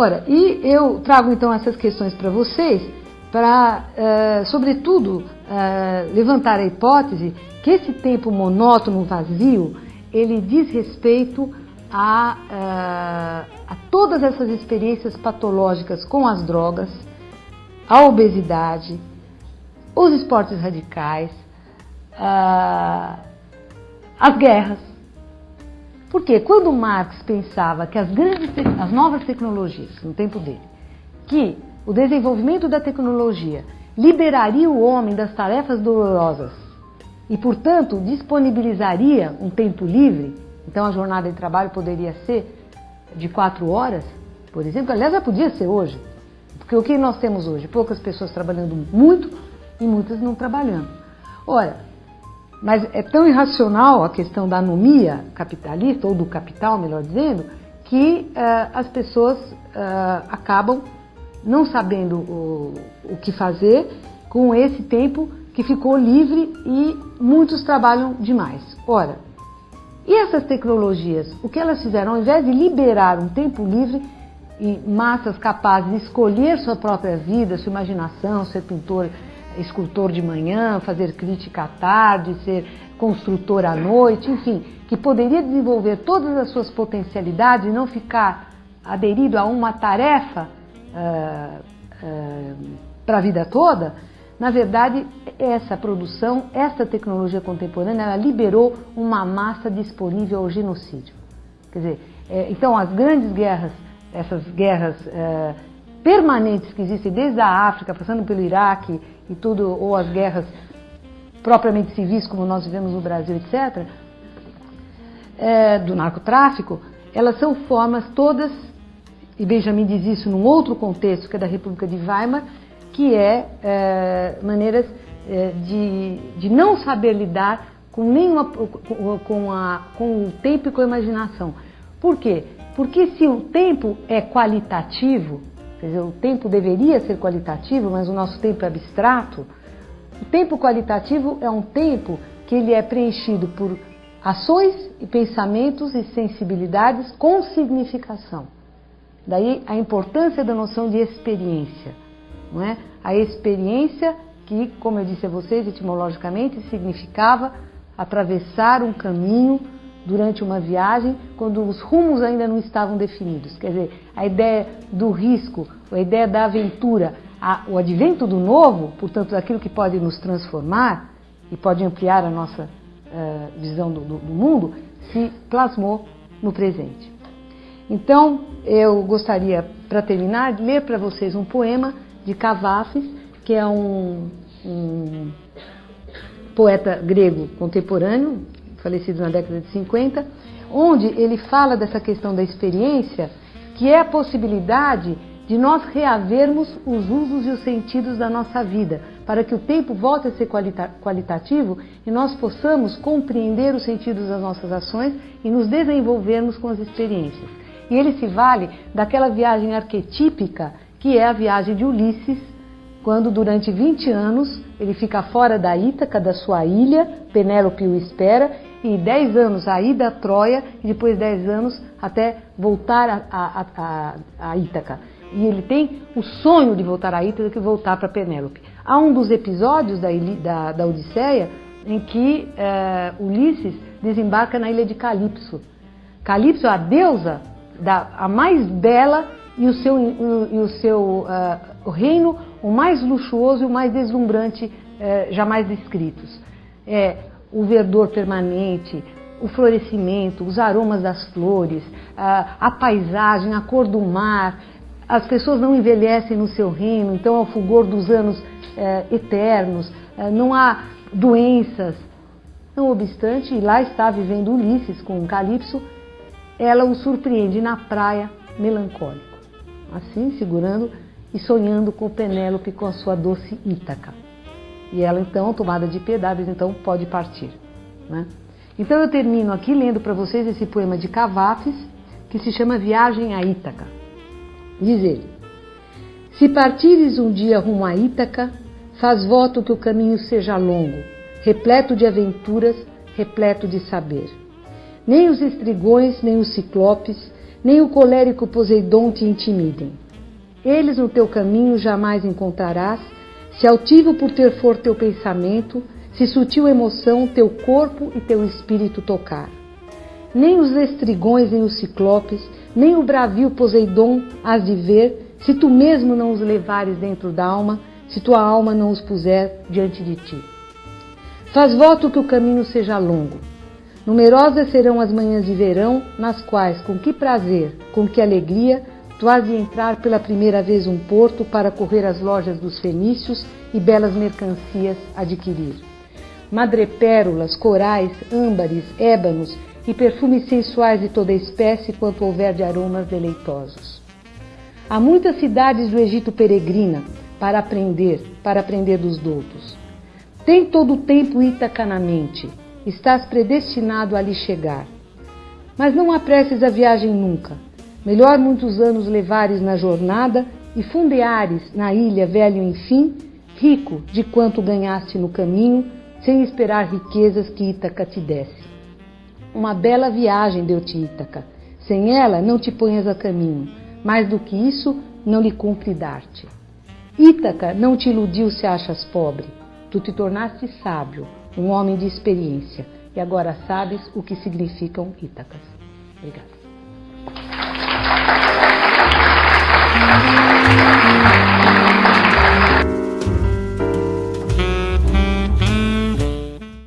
Ora, e eu trago então essas questões para vocês, para, uh, sobretudo, uh, levantar a hipótese que esse tempo monótono, vazio, ele diz respeito a, uh, a todas essas experiências patológicas com as drogas, a obesidade, os esportes radicais, as guerras. Porque quando Marx pensava que as grandes, as novas tecnologias, no tempo dele, que o desenvolvimento da tecnologia liberaria o homem das tarefas dolorosas e, portanto, disponibilizaria um tempo livre, então a jornada de trabalho poderia ser de quatro horas, por exemplo, aliás, já podia ser hoje, porque o que nós temos hoje? Poucas pessoas trabalhando muito e muitas não trabalhando. Ora, mas é tão irracional a questão da anomia capitalista, ou do capital, melhor dizendo, que uh, as pessoas uh, acabam não sabendo o, o que fazer com esse tempo que ficou livre e muitos trabalham demais. Ora, e essas tecnologias, o que elas fizeram? Ao invés de liberar um tempo livre e massas capazes de escolher sua própria vida, sua imaginação, ser pintor escultor de manhã, fazer crítica à tarde, ser construtor à noite, enfim, que poderia desenvolver todas as suas potencialidades e não ficar aderido a uma tarefa uh, uh, para a vida toda, na verdade, essa produção, essa tecnologia contemporânea, ela liberou uma massa disponível ao genocídio. Quer dizer, é, então as grandes guerras, essas guerras é, permanentes que existem desde a África, passando pelo Iraque e tudo, ou as guerras propriamente civis, como nós vivemos no Brasil, etc., é, do narcotráfico, elas são formas todas, e Benjamin diz isso num outro contexto, que é da República de Weimar, que é, é maneiras é, de, de não saber lidar com, nenhuma, com, a, com o tempo e com a imaginação. Por quê? Porque se o tempo é qualitativo, Quer dizer, o tempo deveria ser qualitativo, mas o nosso tempo é abstrato. O tempo qualitativo é um tempo que ele é preenchido por ações e pensamentos e sensibilidades com significação. Daí a importância da noção de experiência, não é? A experiência que, como eu disse a vocês, etimologicamente significava atravessar um caminho durante uma viagem quando os rumos ainda não estavam definidos. Quer dizer, a ideia do risco, a ideia da aventura, a, o advento do novo, portanto, daquilo que pode nos transformar e pode ampliar a nossa uh, visão do, do, do mundo, se plasmou no presente. Então, eu gostaria, para terminar, de ler para vocês um poema de Cavafis, que é um, um poeta grego contemporâneo, falecido na década de 50, onde ele fala dessa questão da experiência, que é a possibilidade de nós reavermos os usos e os sentidos da nossa vida, para que o tempo volte a ser qualita qualitativo e nós possamos compreender os sentidos das nossas ações e nos desenvolvermos com as experiências. E ele se vale daquela viagem arquetípica que é a viagem de Ulisses, quando durante 20 anos ele fica fora da Ítaca, da sua ilha, Penélope o espera, e 10 anos a ida a Troia e depois 10 anos até voltar a, a, a, a Ítaca. E ele tem o sonho de voltar a Ítaca e voltar para Penélope. Há um dos episódios da, da, da Odisseia em que é, Ulisses desembarca na ilha de Calipso. Calipso é a deusa, da, a mais bela e o seu, e o seu uh, o reino o mais luxuoso e o mais deslumbrante uh, jamais descritos. É, o verdor permanente, o florescimento, os aromas das flores, a, a paisagem, a cor do mar. As pessoas não envelhecem no seu reino, então é o fulgor dos anos é, eternos, é, não há doenças. Não obstante, lá está vivendo Ulisses com Calipso, ela o surpreende na praia melancólico, assim segurando e sonhando com Penélope com a sua doce Ítaca. E ela então, tomada de piedade, então pode partir. Né? Então eu termino aqui lendo para vocês esse poema de Cavafis, que se chama Viagem a Ítaca. Diz ele: Se partires um dia rumo a Ítaca, faz voto que o caminho seja longo, repleto de aventuras, repleto de saber. Nem os estrigões, nem os ciclopes, nem o colérico Poseidon te intimidem. Eles no teu caminho jamais encontrarás, se altivo por ter for teu pensamento, se sutil emoção teu corpo e teu espírito tocar. Nem os estrigões, nem os ciclopes, nem o bravio Poseidon has de ver, se tu mesmo não os levares dentro da alma, se tua alma não os puser diante de ti. Faz voto que o caminho seja longo. Numerosas serão as manhãs de verão, nas quais, com que prazer, com que alegria, tu has de entrar pela primeira vez um porto para correr as lojas dos fenícios e belas mercancias adquirir. Madrepérolas, corais, âmbares, ébanos e perfumes sensuais de toda espécie, quanto houver de aromas deleitosos. Há muitas cidades do Egito peregrina para aprender, para aprender dos doutos. Tem todo o tempo Ítaca na mente, estás predestinado a lhe chegar. Mas não apresses a viagem nunca. Melhor muitos anos levares na jornada e fundeares na ilha velho enfim, rico de quanto ganhaste no caminho, sem esperar riquezas que Ítaca te desse. Uma bela viagem deu-te Ítaca. Sem ela, não te ponhas a caminho. Mais do que isso, não lhe cumpre dar-te. Ítaca não te iludiu se achas pobre. Tu te tornaste sábio, um homem de experiência, e agora sabes o que significam Ítacas. Obrigada.